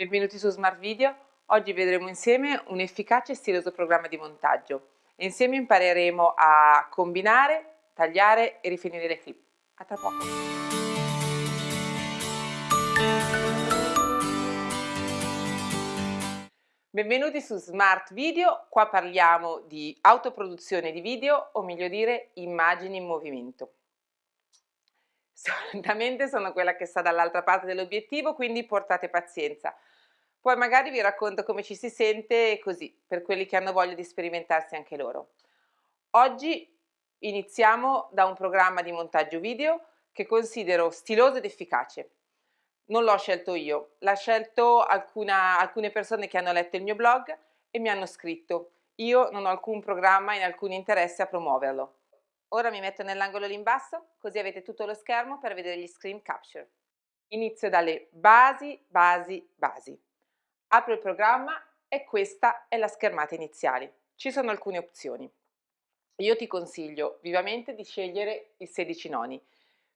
Benvenuti su Smart Video. Oggi vedremo insieme un efficace e stiloso programma di montaggio. Insieme impareremo a combinare, tagliare e rifinire le clip. A tra poco! Benvenuti su Smart Video, qua parliamo di autoproduzione di video o meglio dire immagini in movimento. Solitamente sono quella che sta dall'altra parte dell'obiettivo, quindi portate pazienza. Poi magari vi racconto come ci si sente così, per quelli che hanno voglia di sperimentarsi anche loro. Oggi iniziamo da un programma di montaggio video che considero stiloso ed efficace. Non l'ho scelto io, l'ha scelto alcuna, alcune persone che hanno letto il mio blog e mi hanno scritto. Io non ho alcun programma e alcun interesse a promuoverlo. Ora mi metto nell'angolo lì in basso, così avete tutto lo schermo per vedere gli screen capture. Inizio dalle basi, basi, basi. Apro il programma e questa è la schermata iniziale. Ci sono alcune opzioni. Io ti consiglio vivamente di scegliere il 16 noni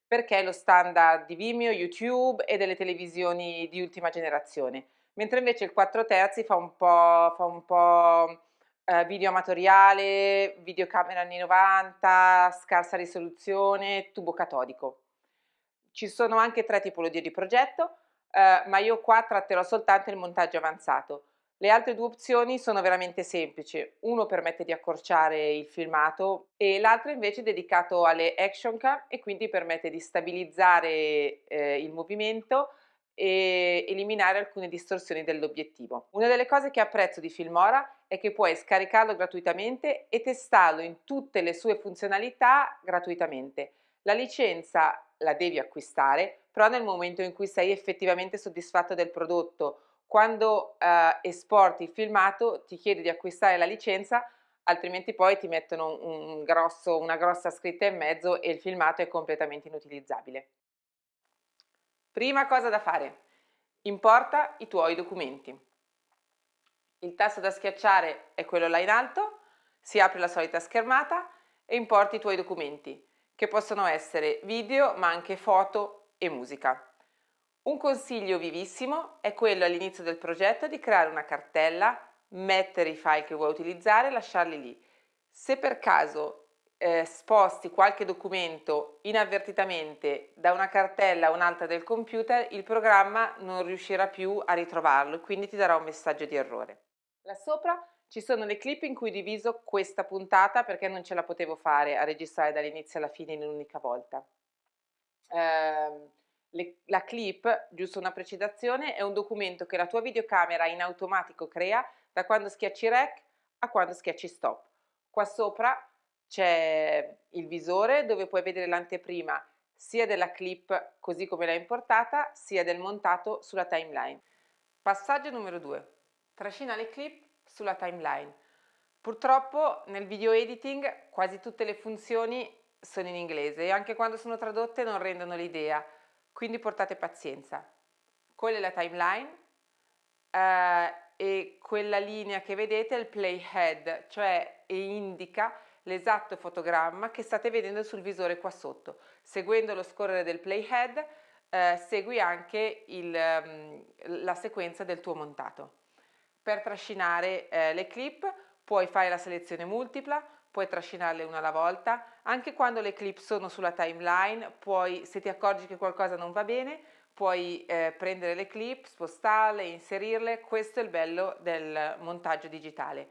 perché è lo standard di Vimeo, YouTube e delle televisioni di ultima generazione, mentre invece il 4 terzi fa un po', fa un po' eh, video amatoriale, videocamera anni 90, scarsa risoluzione, tubo catodico. Ci sono anche tre tipologie di progetto, eh, ma io qua tratterò soltanto il montaggio avanzato. Le altre due opzioni sono veramente semplici, uno permette di accorciare il filmato e l'altro invece è dedicato alle action cam e quindi permette di stabilizzare eh, il movimento e eliminare alcune distorsioni dell'obiettivo. Una delle cose che apprezzo di Filmora è che puoi scaricarlo gratuitamente e testarlo in tutte le sue funzionalità gratuitamente. La licenza la devi acquistare, però nel momento in cui sei effettivamente soddisfatto del prodotto, quando eh, esporti il filmato ti chiedi di acquistare la licenza, altrimenti poi ti mettono un grosso, una grossa scritta in mezzo e il filmato è completamente inutilizzabile. Prima cosa da fare, importa i tuoi documenti. Il tasto da schiacciare è quello là in alto, si apre la solita schermata e importi i tuoi documenti, che possono essere video ma anche foto e musica. Un consiglio vivissimo è quello all'inizio del progetto di creare una cartella, mettere i file che vuoi utilizzare e lasciarli lì. Se per caso eh, sposti qualche documento inavvertitamente da una cartella a un'altra del computer, il programma non riuscirà più a ritrovarlo e quindi ti darà un messaggio di errore. Là sopra ci sono le clip in cui diviso questa puntata perché non ce la potevo fare a registrare dall'inizio alla fine in un'unica volta eh, le, la clip, giusto una precisazione, è un documento che la tua videocamera in automatico crea da quando schiacci rec a quando schiacci stop. Qua sopra c'è il visore dove puoi vedere l'anteprima sia della clip così come l'hai importata, sia del montato sulla timeline. Passaggio numero 2. Trascina le clip sulla timeline. Purtroppo nel video editing quasi tutte le funzioni sono in inglese e anche quando sono tradotte non rendono l'idea, quindi portate pazienza. Quella è la timeline eh, e quella linea che vedete è il playhead, cioè indica l'esatto fotogramma che state vedendo sul visore qua sotto. Seguendo lo scorrere del playhead eh, segui anche il, um, la sequenza del tuo montato. Per trascinare eh, le clip puoi fare la selezione multipla, puoi trascinarle una alla volta, anche quando le clip sono sulla timeline, puoi, se ti accorgi che qualcosa non va bene, puoi eh, prendere le clip, spostarle, inserirle, questo è il bello del montaggio digitale.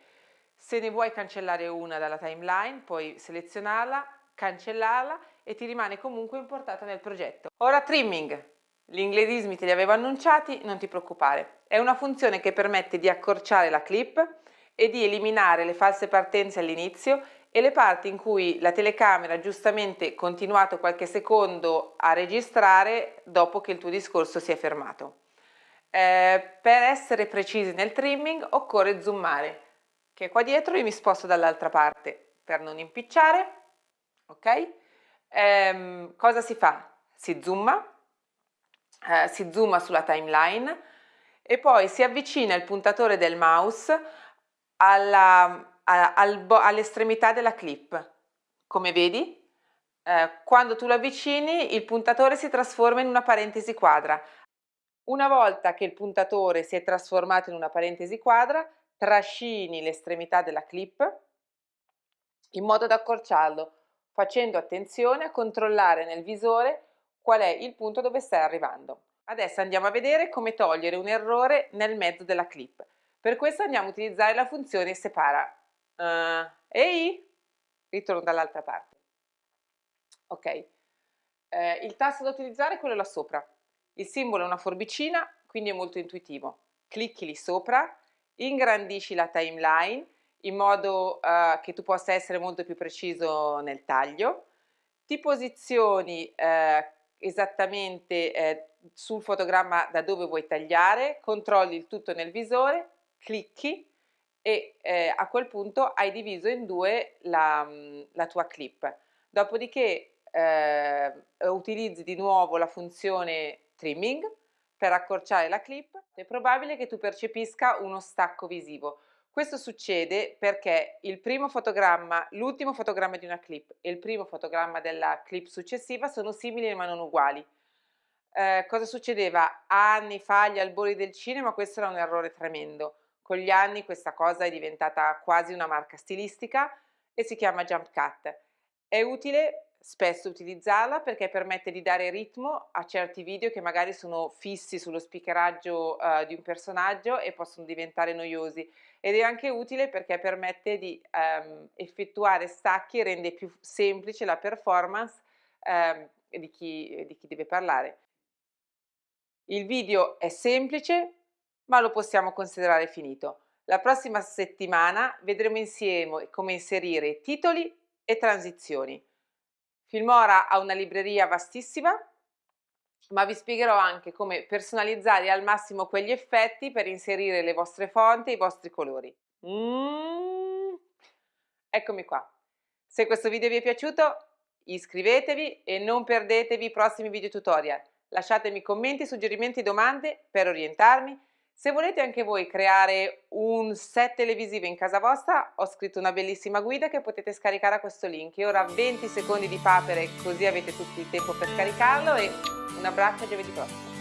Se ne vuoi cancellare una dalla timeline, puoi selezionarla, cancellarla e ti rimane comunque importata nel progetto. Ora trimming, gli inglesismi te li avevo annunciati, non ti preoccupare. È una funzione che permette di accorciare la clip, e di eliminare le false partenze all'inizio e le parti in cui la telecamera ha giustamente continuato qualche secondo a registrare dopo che il tuo discorso si è fermato. Eh, per essere precisi nel trimming occorre zoomare, che qua dietro io mi sposto dall'altra parte per non impicciare, ok? Eh, cosa si fa? Si zooma, eh, si zooma sulla timeline e poi si avvicina il puntatore del mouse all'estremità della clip. Come vedi, eh, quando tu lo avvicini il puntatore si trasforma in una parentesi quadra. Una volta che il puntatore si è trasformato in una parentesi quadra, trascini l'estremità della clip in modo da accorciarlo, facendo attenzione a controllare nel visore qual è il punto dove stai arrivando. Adesso andiamo a vedere come togliere un errore nel mezzo della clip. Per questo andiamo a utilizzare la funzione separa. Uh, ehi, ritorno dall'altra parte. Ok, eh, il tasto da utilizzare è quello là sopra. Il simbolo è una forbicina, quindi è molto intuitivo. Clicchi lì sopra, ingrandisci la timeline in modo uh, che tu possa essere molto più preciso nel taglio, ti posizioni uh, esattamente uh, sul fotogramma da dove vuoi tagliare, controlli il tutto nel visore, clicchi e eh, a quel punto hai diviso in due la, la tua clip. Dopodiché eh, utilizzi di nuovo la funzione trimming per accorciare la clip, è probabile che tu percepisca uno stacco visivo. Questo succede perché il primo fotogramma, l'ultimo fotogramma di una clip e il primo fotogramma della clip successiva sono simili ma non uguali. Eh, cosa succedeva? Anni fa agli albori del cinema questo era un errore tremendo. Con gli anni questa cosa è diventata quasi una marca stilistica e si chiama jump cut. È utile spesso utilizzarla perché permette di dare ritmo a certi video che magari sono fissi sullo speakeraggio uh, di un personaggio e possono diventare noiosi ed è anche utile perché permette di um, effettuare stacchi e rende più semplice la performance um, di, chi, di chi deve parlare. Il video è semplice ma lo possiamo considerare finito. La prossima settimana vedremo insieme come inserire titoli e transizioni. Filmora ha una libreria vastissima, ma vi spiegherò anche come personalizzare al massimo quegli effetti per inserire le vostre fonti e i vostri colori. Mm. Eccomi qua. Se questo video vi è piaciuto iscrivetevi e non perdetevi i prossimi video tutorial. Lasciatemi commenti, suggerimenti, domande per orientarmi se volete anche voi creare un set televisivo in casa vostra, ho scritto una bellissima guida che potete scaricare a questo link. E ora 20 secondi di papere, così avete tutto il tempo per scaricarlo e un abbraccio a giovedì prossimo.